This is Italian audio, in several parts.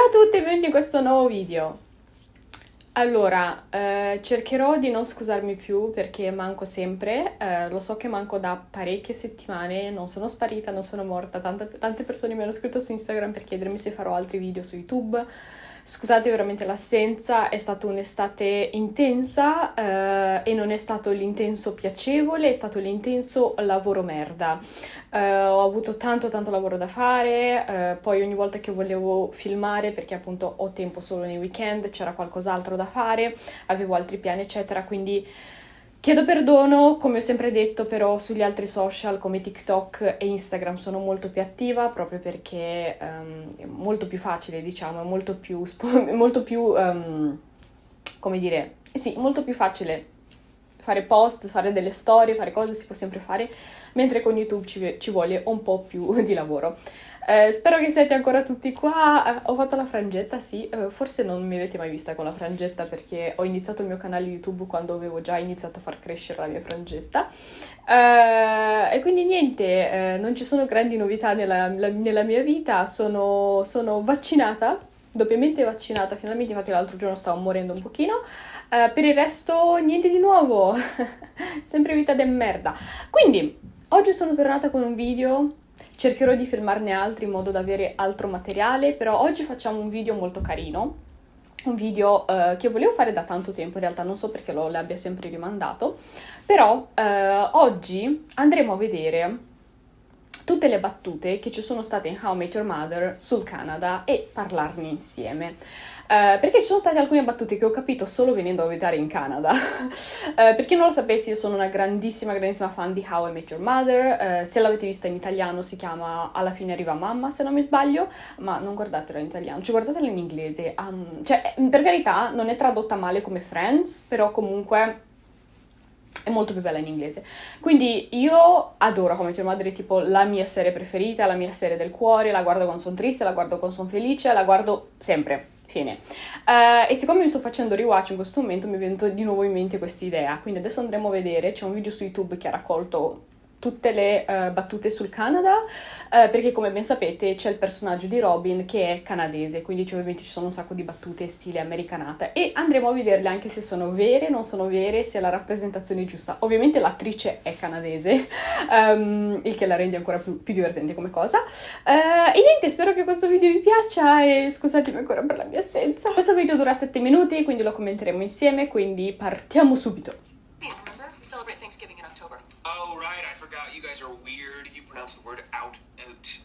Ciao a tutti e benvenuti in questo nuovo video. Allora, eh, cercherò di non scusarmi più perché manco sempre, eh, lo so che manco da parecchie settimane, non sono sparita, non sono morta, tante, tante persone mi hanno scritto su Instagram per chiedermi se farò altri video su YouTube, Scusate veramente l'assenza, è stata un'estate intensa eh, e non è stato l'intenso piacevole, è stato l'intenso lavoro merda. Eh, ho avuto tanto tanto lavoro da fare, eh, poi ogni volta che volevo filmare, perché appunto ho tempo solo nei weekend, c'era qualcos'altro da fare, avevo altri piani eccetera, quindi Chiedo perdono, come ho sempre detto, però sugli altri social come TikTok e Instagram sono molto più attiva proprio perché um, è molto più facile, diciamo, è molto più, molto più um, come dire, sì, molto più facile fare post, fare delle storie, fare cose si può sempre fare, mentre con YouTube ci, ci vuole un po' più di lavoro. Eh, spero che siete ancora tutti qua. Eh, ho fatto la frangetta, sì. Eh, forse non mi avete mai vista con la frangetta perché ho iniziato il mio canale YouTube quando avevo già iniziato a far crescere la mia frangetta. Eh, e quindi niente, eh, non ci sono grandi novità nella, nella mia vita. Sono, sono, vaccinata, doppiamente vaccinata finalmente. Infatti l'altro giorno stavo morendo un pochino. Eh, per il resto niente di nuovo. Sempre vita de merda. Quindi, oggi sono tornata con un video Cercherò di filmarne altri in modo da avere altro materiale, però oggi facciamo un video molto carino, un video uh, che volevo fare da tanto tempo, in realtà non so perché lo l'abbia sempre rimandato, però uh, oggi andremo a vedere tutte le battute che ci sono state in How I Met Your Mother sul Canada e parlarne insieme. Uh, perché ci sono state alcune battute che ho capito solo venendo a vedere in Canada. uh, per chi non lo sapesse, io sono una grandissima, grandissima fan di How I Met Your Mother. Uh, se l'avete vista in italiano si chiama Alla fine arriva mamma, se non mi sbaglio, ma non guardatela in italiano, cioè guardatela in inglese. Um, cioè, per carità, non è tradotta male come Friends, però comunque è molto più bella in inglese. Quindi io adoro Come Your è tipo la mia serie preferita, la mia serie del cuore, la guardo quando sono triste, la guardo quando sono felice, la guardo sempre. Fine. Uh, e siccome mi sto facendo rewatch in questo momento mi è venuto di nuovo in mente questa idea, quindi adesso andremo a vedere, c'è un video su YouTube che ha raccolto tutte le uh, battute sul Canada, uh, perché come ben sapete c'è il personaggio di Robin che è canadese, quindi cioè, ovviamente ci sono un sacco di battute stile americanata e andremo a vederle anche se sono vere, non sono vere, se la rappresentazione è giusta. Ovviamente l'attrice è canadese, um, il che la rende ancora più, più divertente come cosa. Uh, e niente, spero che questo video vi piaccia e scusatemi ancora per la mia assenza. Questo video dura 7 minuti, quindi lo commenteremo insieme, quindi partiamo subito. Celebrate Thanksgiving in October. Oh, right. I forgot. You guys are weird. You pronounce the word out, out.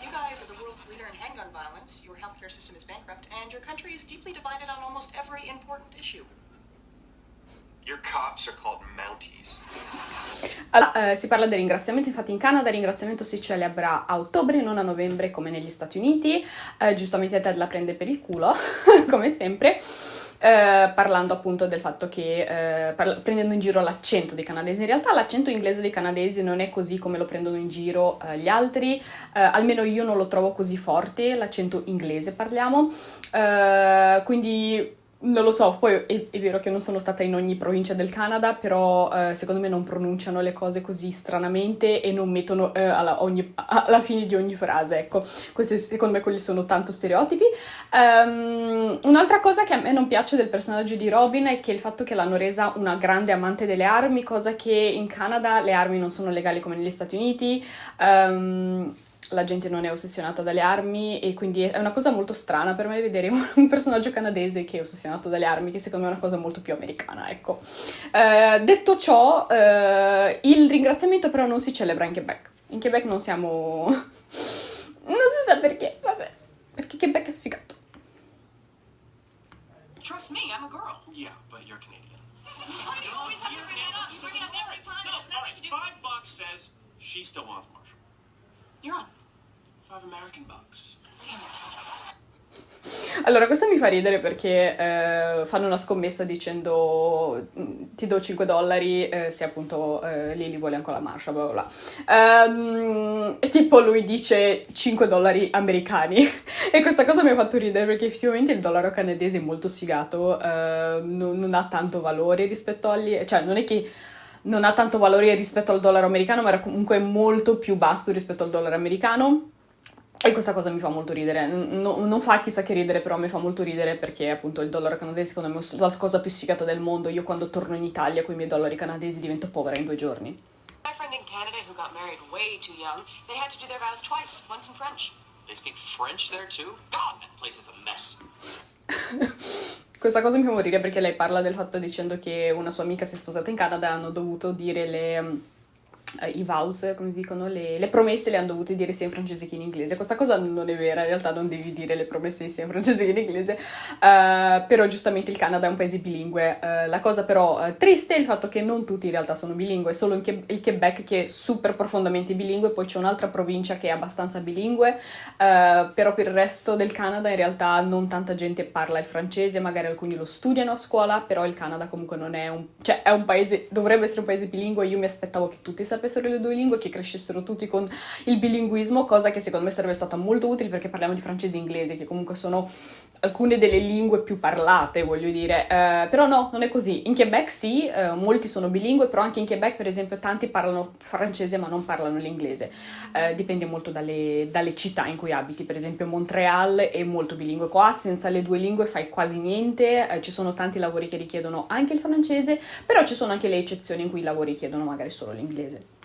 You guys are the world's leader in handgun violence, your healthcare system is bankrupt, and your country is deeply divided on almost every important issue. Your cops are called Mounties. Allora, eh, si parla del ringraziamento, infatti in Canada il ringraziamento si celebra a ottobre, non a novembre come negli Stati Uniti, eh, giustamente Ted la prende per il culo, come sempre. Eh, parlando appunto del fatto che, eh, prendendo in giro l'accento dei canadesi, in realtà l'accento inglese dei canadesi non è così come lo prendono in giro eh, gli altri, eh, almeno io non lo trovo così forte, l'accento inglese parliamo, eh, quindi non lo so, poi è, è, vero che non sono stata in ogni provincia del Canada, però eh, secondo me non pronunciano le cose così stranamente e non mettono eh, alla, ogni, alla, fine di ogni frase, ecco. Questi secondo me quelli sono tanto stereotipi. Um, un'altra cosa che a me non piace del personaggio di Robin è che il fatto che l'hanno resa una grande amante delle armi, cosa che in Canada le armi non sono legali come negli Stati Uniti. Um, la gente non è ossessionata dalle armi e quindi è una cosa molto strana per me vedere un personaggio canadese che è ossessionato dalle armi, che secondo me è una cosa molto più americana, ecco. Uh, detto ciò, uh, il ringraziamento però non si celebra in Quebec. In Quebec non siamo... non si sa perché, vabbè, perché Quebec è sfigato. Trust me, I'm a girl. Yeah, but you're Canadian. You always have to bring it up. You bring it up every time. No, all right, five bucks says she still wants Marshall. Allora, questo mi fa ridere perché eh, fanno una scommessa dicendo mm, ti do 5 dollari eh, se appunto eh, Lily vuole ancora la marscia, bla bla bla. Um, e tipo lui dice 5 dollari americani. E questa cosa mi ha fatto ridere perché effettivamente il dollaro canadese è molto sfigato, ehm, non, non, ha tanto valore rispetto agli... cioè non è che non ha tanto valore rispetto al dollaro americano, ma era comunque molto più basso rispetto al dollaro americano. E questa cosa mi fa molto ridere, no, non fa chissà che ridere, però mi fa molto ridere perché appunto il dollaro canadese secondo me è la cosa più sfigata del mondo. Io quando torno in Italia con i miei dollari canadesi divento povera in due giorni. My friend in Canada who got married way too young, they had to do their vows twice, once in French. They speak French there too? God, that place is a mess. Questa cosa mi fa morire perché lei parla del fatto dicendo che una sua amica si è sposata in Canada e hanno dovuto dire le i vows, come dicono, le, le, promesse le hanno dovute dire sia in francese che in inglese. Questa cosa non è vera, in realtà non devi dire le promesse sia in francese che in inglese, uh, però giustamente il Canada è un paese bilingue. Uh, la cosa però uh, triste è il fatto che non tutti in realtà sono bilingue, solo il, il Quebec che è super profondamente bilingue, poi c'è un'altra provincia che è abbastanza bilingue, però per il resto del Canada in realtà non tanta gente parla il francese, magari alcuni lo studiano a scuola, però il Canada comunque non è un... cioè è un paese, dovrebbe essere un paese bilingue, io mi aspettavo che tutti sapessero sapessero le due lingue che crescessero tutti con il bilinguismo, cosa che secondo me sarebbe stata molto utile perché parliamo di francese e inglese, che comunque sono alcune delle lingue più parlate, voglio dire. Uh, però no, non è così. In Quebec sì, uh, molti sono bilingue, però anche in Quebec, per esempio, tanti parlano francese ma non parlano l'inglese. Uh, dipende molto dalle, dalle, città in cui abiti. Per esempio, Montreal è molto bilingue. Qua senza le due lingue fai quasi niente. ci sono tanti lavori che richiedono anche il francese, però ci sono anche le eccezioni in cui i lavori chiedono magari solo l'inglese.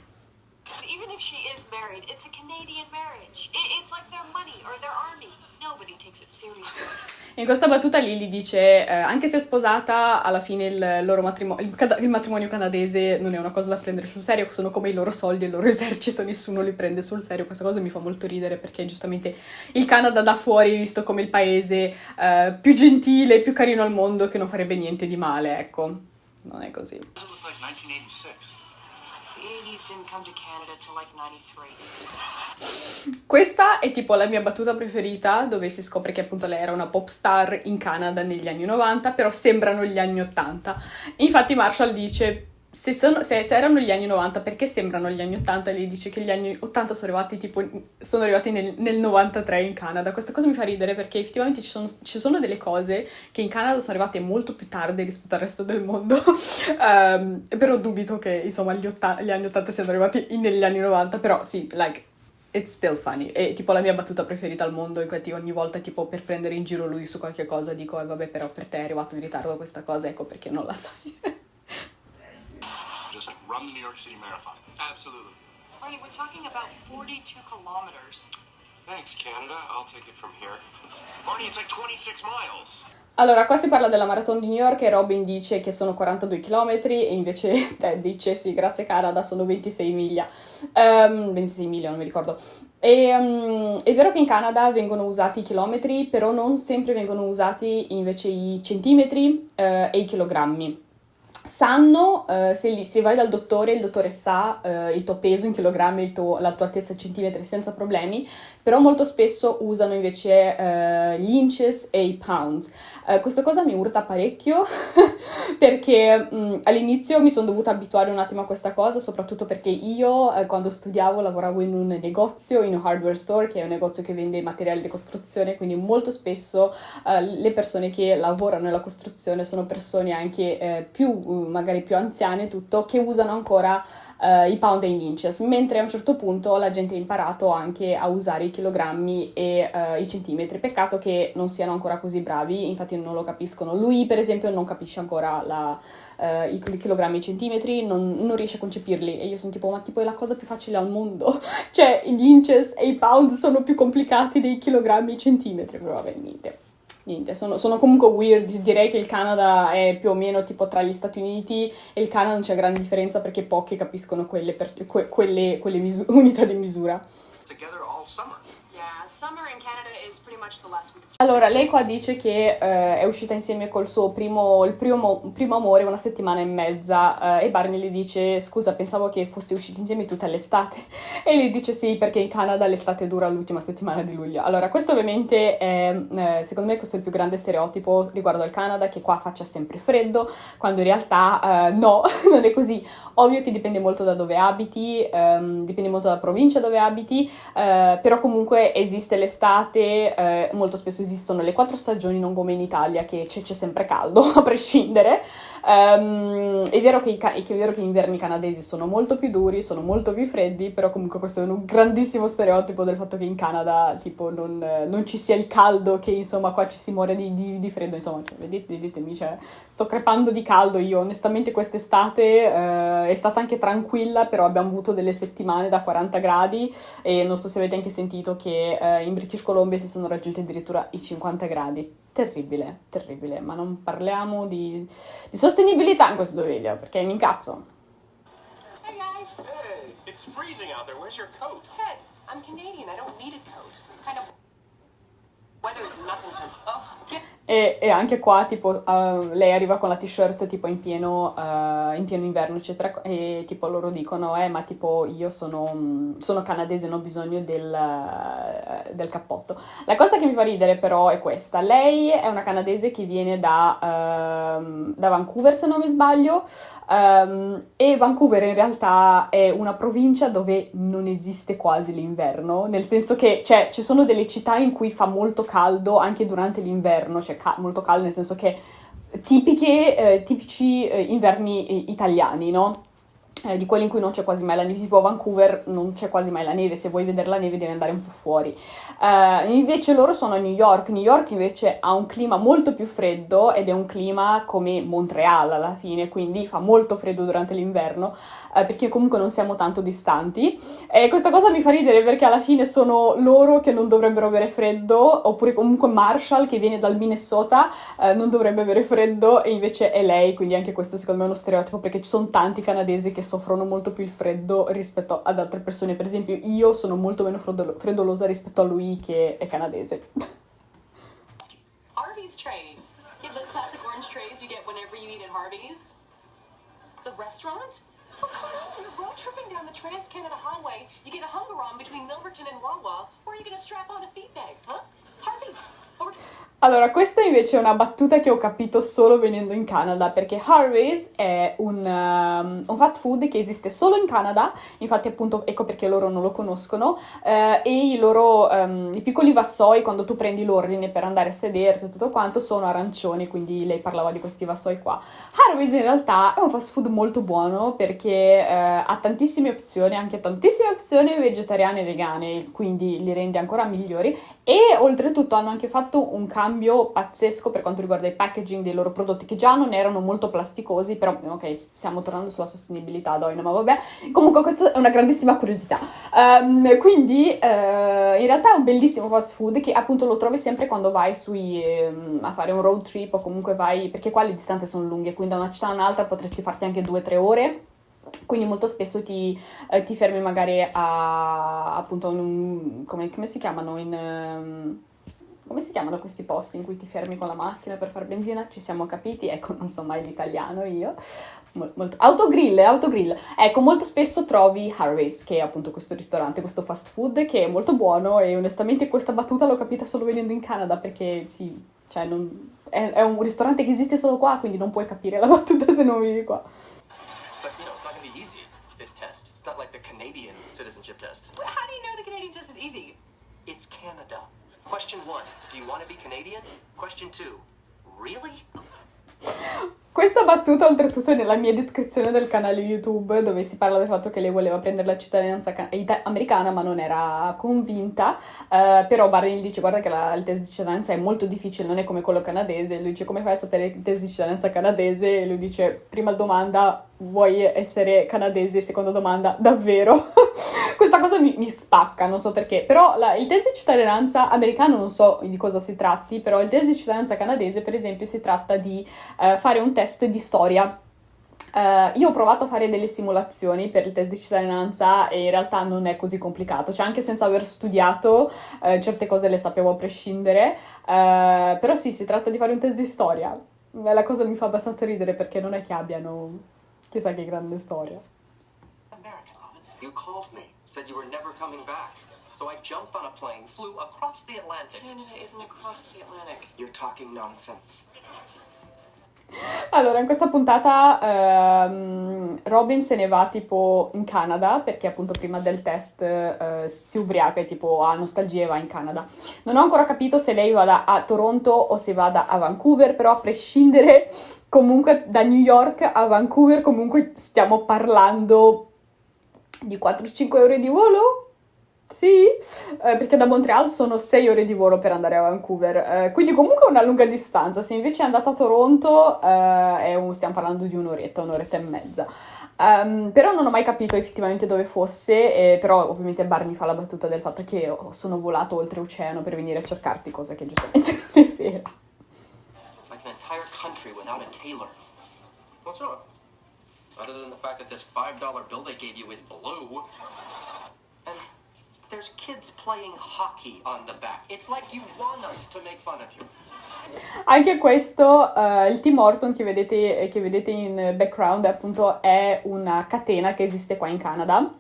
Even if she is married, it's a Canadian marriage. It's like their money or their army. Nobody takes it seriously. In questa battuta Lily dice, eh, anche se è sposata, alla fine il, loro matrimonio, il, il, matrimonio canadese non è una cosa da prendere sul serio, sono come i loro soldi, il loro esercito, nessuno li prende sul serio. Questa cosa mi fa molto ridere perché giustamente il Canada da fuori è visto come il paese eh, più gentile, più carino al mondo, che non farebbe niente di male, ecco. Non è così. 1986. Questa è tipo la mia battuta preferita, dove si scopre che appunto lei era una pop star in Canada negli anni 90, però sembrano gli anni 80. Infatti Marshall dice se, sono, se, se, erano gli anni 90, perché sembrano gli anni 80? Lei dice che gli anni 80 sono arrivati, tipo, sono arrivati nel, nel 93 in Canada. Questa cosa mi fa ridere perché effettivamente ci sono, ci sono, delle cose che in Canada sono arrivate molto più tardi rispetto al resto del mondo. um, però dubito che, insomma, gli, otta- gli, anni 80 siano arrivati negli anni 90. Però sì, like, it's still funny. È tipo la mia battuta preferita al mondo, infatti ogni volta, tipo, per prendere in giro lui su qualche cosa, dico, eh, vabbè, però per te è arrivato in ritardo questa cosa, ecco perché non la sai. run the New York City Marathon. Absolutely. Barney, we're talking about 42 kilometers. Thanks, Canada. I'll take it from here. Barney, it's like 26 miles. Allora, qua si parla della maratona di New York e Robin dice che sono 42 km e invece Ted dice sì, grazie Canada, sono 26 miglia. Um, 26 miglia, non mi ricordo. E, um, è vero che in Canada vengono usati i chilometri, però non sempre vengono usati invece i centimetri uh, e i chilogrammi sanno, eh, se, se, vai dal dottore, il dottore sa eh, il tuo peso in chilogrammi, tuo, la tua altezza in centimetri senza problemi, però molto spesso usano invece eh, gli inches e i pounds. Eh, questa cosa mi urta parecchio perché mh, mm, all'inizio mi sono dovuta abituare un attimo a questa cosa, soprattutto perché io eh, quando studiavo lavoravo in un negozio, in un hardware store, che è un negozio che vende materiali di costruzione, quindi molto spesso eh, le persone che lavorano nella costruzione sono persone anche più magari più anziane tutto, che usano ancora uh, i pound e i inches, mentre a un certo punto la gente ha imparato anche a usare i chilogrammi e uh, i centimetri. Peccato che non siano ancora così bravi, infatti non lo capiscono. Lui, per esempio, non capisce ancora la, uh, i chilogrammi e i centimetri, non, non, riesce a concepirli. E io sono tipo, ma tipo è la cosa più facile al mondo. cioè, gli inches e i pound sono più complicati dei chilogrammi e i centimetri, però vabbè, niente niente, sono, sono, comunque weird. Direi che il Canada è più o meno tipo tra gli Stati Uniti e il Canada non c'è grande differenza perché pochi capiscono quelle, per, que, quelle, quelle misu- unità di misura. Together all summer. Allora, lei qua dice che eh, è uscita insieme col suo primo, primo, primo amore una settimana e mezza eh, e Barney le dice scusa pensavo che foste usciti insieme tutta l'estate e lei dice sì perché in Canada l'estate dura l'ultima settimana di luglio. Allora, questo ovviamente è, eh, secondo me questo è il più grande stereotipo riguardo al Canada che qua faccia sempre freddo quando in realtà eh, no, non è così. Ovvio che dipende molto da dove abiti, ehm, dipende molto dalla provincia dove abiti, eh, però comunque esiste l'estate, eh, molto spesso esistono le quattro stagioni, non come in Italia che c'è, c'è sempre caldo, a prescindere. Um, è, vero che i, è vero che gli inverni canadesi sono molto più duri, sono molto più freddi, però comunque questo è un grandissimo stereotipo del fatto che in Canada tipo non, non ci sia il caldo, che insomma qua ci si muore di, di, di freddo, insomma, cioè, vedete, vedetemi, cioè, sto crepando di caldo io, onestamente quest'estate uh, è stata anche tranquilla, però abbiamo avuto delle settimane da 40 gradi e non so se avete anche sentito che uh, in British Columbia si sono raggiunti addirittura i 50 gradi terribile, terribile, ma non parliamo di, di sostenibilità in questo video, perché mi incazzo. Hey guys! Hey, it's freezing out there, where's your coat? Ted, I'm Canadian, I don't need a coat. It's kind of... Weather is nothing to... Oh, get... E, e, anche qua, tipo, uh, lei arriva con la t-shirt tipo in pieno, uh, in pieno inverno, eccetera, e tipo loro dicono, eh, ma tipo io sono, sono canadese, non ho bisogno del, uh, del, cappotto. La cosa che mi fa ridere però è questa, lei è una canadese che viene da, ehm, da Vancouver, se non mi sbaglio, Um, e Vancouver in realtà è una provincia dove non esiste quasi l'inverno, nel senso che cioè, ci sono delle città in cui fa molto caldo anche durante l'inverno, cioè ca- molto caldo nel senso che tipiche, eh, tipici eh, inverni eh, italiani, no? Eh, di quelli in cui non c'è quasi mai la neve, tipo a Vancouver non c'è quasi mai la neve, se vuoi vedere la neve devi andare un po' fuori. Uh, invece loro sono a New York, New York invece ha un clima molto più freddo ed è un clima come Montreal alla fine, quindi fa molto freddo durante l'inverno, uh, perché comunque non siamo tanto distanti. E questa cosa mi fa ridere perché alla fine sono loro che non dovrebbero avere freddo, oppure comunque Marshall che viene dal Minnesota uh, non dovrebbe avere freddo e invece è lei, quindi anche questo secondo me è uno stereotipo perché ci sono tanti canadesi che soffrono molto più il freddo rispetto ad altre persone. Per esempio, io sono molto meno freddolo- freddolosa rispetto a lui che è canadese. Harvey's trays. You have those classic orange trays you get whenever you eat at Harvey's. The restaurant? Oh, come on, you're road tripping down the Trans Canada Highway. You get a hunger on between Milverton and Wawa, or are you gonna strap on a feed bag, huh? Harvey's. Over allora, questa invece è una battuta che ho capito solo venendo in Canada, perché Harvey's è un, um, un fast food che esiste solo in Canada, infatti appunto ecco perché loro non lo conoscono, uh, e i loro, um, i piccoli vassoi, quando tu prendi l'ordine per andare a sederti e tutto quanto, sono arancioni, quindi lei parlava di questi vassoi qua. Harvey's in realtà è un fast food molto buono perché uh, ha tantissime opzioni, anche tantissime opzioni vegetariane e vegane, quindi li rende ancora migliori, e oltretutto hanno anche fatto un cambio cambio pazzesco per quanto riguarda il packaging dei loro prodotti, che già non erano molto plasticosi, però ok, stiamo tornando sulla sostenibilità, Doina, ma vabbè. Comunque questa è una grandissima curiosità. Um, quindi uh, in realtà è un bellissimo fast food che appunto lo trovi sempre quando vai sui, um, a fare un road trip o comunque vai, perché qua le distanze sono lunghe, quindi da una città a un'altra potresti farti anche 2-3 ore quindi molto spesso ti, eh, ti fermi magari a appunto un, come, come, si chiamano in um, come si chiamano questi posti in cui ti fermi con la macchina per fare benzina? Ci siamo capiti? Ecco, non so mai l'italiano io. Molto, autogrill, autogrill. Ecco, molto spesso trovi Harvey's, che è appunto questo ristorante, questo fast food, che è molto buono e onestamente questa battuta l'ho capita solo venendo in Canada, perché sì, cioè non, è, è, un ristorante che esiste solo qua, quindi non puoi capire la battuta se non vivi qua. But you know, it's not gonna be easy, this test. It's not like the Canadian citizenship test. How do you know the Canadian test is easy? It's Canada. Question one, do you want to be Canadian? Question two, really? Questa battuta oltretutto è nella mia descrizione del canale YouTube dove si parla del fatto che lei voleva prendere la cittadinanza americana ma non era convinta, uh, però Barney dice guarda che la, il test di cittadinanza è molto difficile, non è come quello canadese, lui dice come fai a sapere il test di cittadinanza canadese? E lui dice prima domanda vuoi essere canadese, seconda domanda davvero? Questa cosa mi, mi, spacca, non so perché, però la, il test di cittadinanza americano non so di cosa si tratti, però il test di cittadinanza canadese per esempio si tratta di uh, fare un test test di storia. Uh, io ho provato a fare delle simulazioni per il test di cittadinanza e in realtà non è così complicato, cioè anche senza aver studiato uh, certe cose le sapevo a prescindere, uh, però sì, si tratta di fare un test di storia. La cosa mi fa abbastanza ridere perché non è che abbiano chissà che grande storia. You called me, said you were never coming back. So I jumped on a plane, flew across the Atlantic. Canada isn't across the Atlantic. You're talking nonsense. Allora, in questa puntata ehm, Robin se ne va tipo in Canada perché appunto prima del test eh, si ubriaca e tipo ha nostalgia e va in Canada. Non ho ancora capito se lei vada a Toronto o se vada a Vancouver, però a prescindere comunque da New York a Vancouver comunque stiamo parlando di 4-5 ore di volo sì, eh, perché da Montreal sono 6 ore di volo per andare a Vancouver, eh, quindi comunque una lunga distanza. Se invece è andata a Toronto, eh, un, stiamo parlando di un'oretta, un'oretta e mezza. Um, però non ho mai capito effettivamente dove fosse, eh, però ovviamente Barney fa la battuta del fatto che sono volato oltreoceano per venire a cercarti, cosa che giustamente non è vera. Like an entire country without a tailor. What's up? Other than the fact that this $5 bill they gave you is blue. And there's kids playing hockey on the back. It's like you want us to make fun of you. Anche questo, uh, il Tim Horton che vedete, che vedete in background appunto è una catena che esiste qua in Canada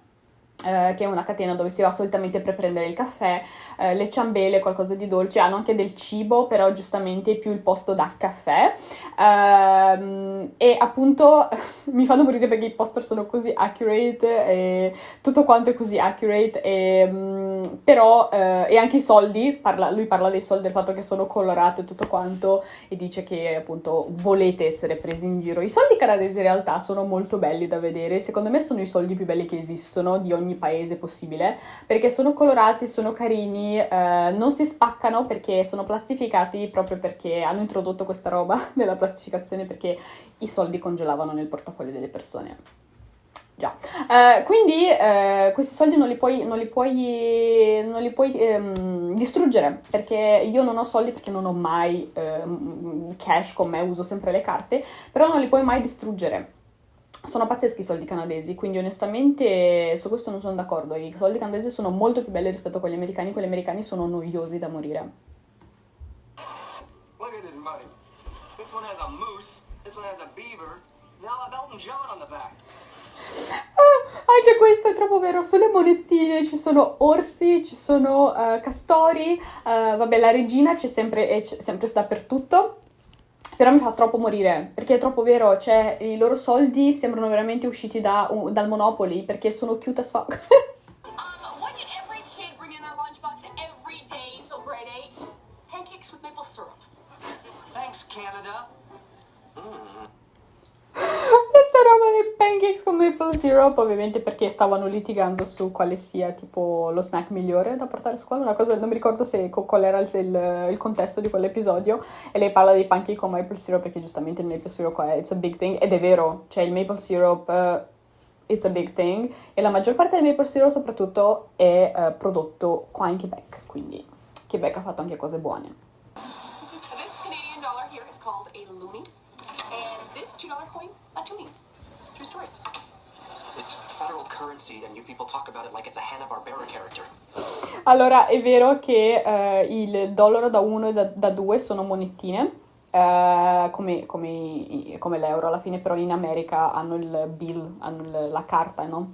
eh, che è una catena dove si va solitamente per prendere il caffè, eh, le ciambele, qualcosa di dolce, hanno anche del cibo, però giustamente più il posto da caffè. Eh, e appunto mi fanno morire perché i poster sono così accurate e tutto quanto è così accurate, e, mh, mm, però eh, e anche i soldi, parla, lui parla dei soldi, del fatto che sono colorati e tutto quanto, e dice che appunto volete essere presi in giro. I soldi canadesi in realtà sono molto belli da vedere, secondo me sono i soldi più belli che esistono di ogni ogni paese possibile, perché sono colorati, sono carini, eh, non si spaccano perché sono plastificati proprio perché hanno introdotto questa roba della plastificazione perché i soldi congelavano nel portafoglio delle persone. Già, eh, quindi eh, questi soldi non li puoi, non li puoi, non li puoi ehm, distruggere perché io non ho soldi perché non ho mai ehm, cash con me, uso sempre le carte, però non li puoi mai distruggere sono pazzeschi i soldi canadesi, quindi onestamente su questo non sono d'accordo. I soldi canadesi sono molto più belli rispetto a quelli americani, quelli americani sono noiosi da morire. Look at this money. This one has a moose, this one has a beaver, now have Elton John on the back. Ah, anche questo è troppo vero, sulle monettine ci sono orsi, ci sono uh, castori, uh, vabbè la regina c'è sempre, sempre dappertutto, però mi fa troppo morire, perché è troppo vero, cioè i loro soldi sembrano veramente usciti da, dal Monopoly, perché sono cute as fuck. pancakes con maple syrup, ovviamente perché stavano litigando su quale sia tipo lo snack migliore da portare a scuola, una cosa, non mi ricordo se qual era il, il, il contesto di quell'episodio, e lei parla dei pancake con maple syrup perché giustamente il maple syrup è it's a big thing, ed è vero, cioè il maple syrup... Uh, it's a big thing. E la maggior parte del maple syrup soprattutto è uh, prodotto qua in Quebec, quindi Quebec ha fatto anche cose buone. This Canadian dollar here is called a loonie and this $2 coin a toonie. True story. Allora, è vero che uh, il dollaro da 1 e da 2 sono monettine. Uh, come, come, come, l'euro alla fine, però in America hanno il bill, hanno il, la carta, no?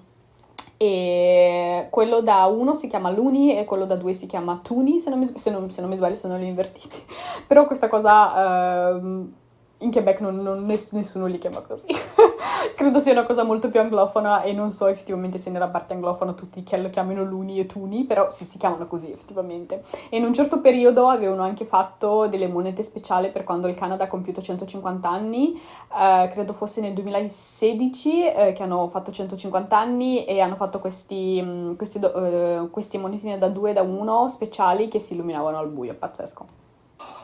E quello da 1 si chiama Luni e quello da 2 si chiama Tuni, se non mi, se non, se non mi sbaglio sono li invertiti. però questa cosa... Uh, in Quebec non, non, nessuno li chiama così. Credo sia una cosa molto più anglofona e non so effettivamente se nella parte anglofona tutti lo chiamino luni e tuni, però sì, si chiamano così effettivamente. E in un certo periodo avevano anche fatto delle monete speciali per quando il Canada ha compiuto 150 anni, eh, credo fosse nel 2016 eh, che hanno fatto 150 anni e hanno fatto questi, mm, questi, uh, questi monetine da 2 e da 1 speciali che si illuminavano al buio, pazzesco.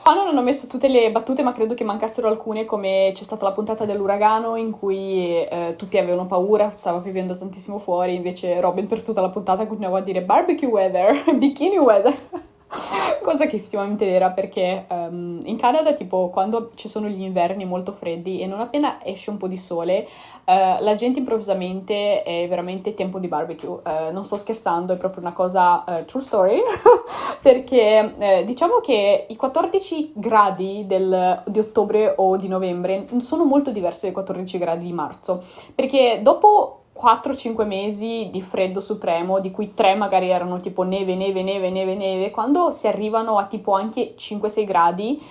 Qua non ho messo tutte le battute, ma credo che mancassero alcune, come c'è stata la puntata dell'uragano in cui eh, tutti avevano paura, stava piovendo tantissimo fuori, invece Robin per tutta la puntata continuava a dire barbecue weather, bikini weather. Cosa che effettivamente era perché um, in Canada, tipo, quando ci sono gli inverni molto freddi e non appena esce un po' di sole, uh, la gente improvvisamente è veramente tempo di barbecue. Uh, non sto scherzando, è proprio una cosa uh, true story. perché diciamo che i 14 gradi del, di ottobre o di novembre sono molto diversi dai 14 gradi di marzo. Perché dopo 4-5 mesi di freddo supremo, di cui 3 magari erano tipo neve, neve, neve, neve, neve, quando si arrivano a tipo anche 5-6 gradi,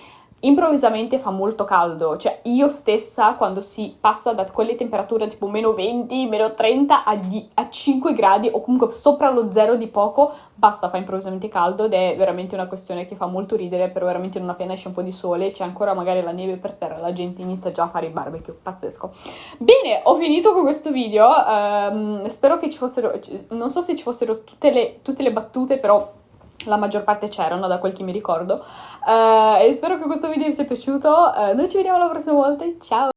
improvvisamente fa molto caldo, cioè io stessa quando si passa da quelle temperature tipo meno 20, meno 30 a, di- a 5 gradi o comunque sopra lo zero di poco, basta, fa improvvisamente caldo ed è veramente una questione che fa molto ridere, però veramente non appena esce un po' di sole, c'è ancora magari la neve per terra, la gente inizia già a fare i barbecue, pazzesco. Bene, ho finito con questo video, um, spero che ci fossero, non so se ci fossero tutte le, tutte le battute, però la maggior parte c'erano da quel che mi ricordo. Uh, e spero che questo video vi sia piaciuto. Uh, noi ci vediamo la prossima volta. Ciao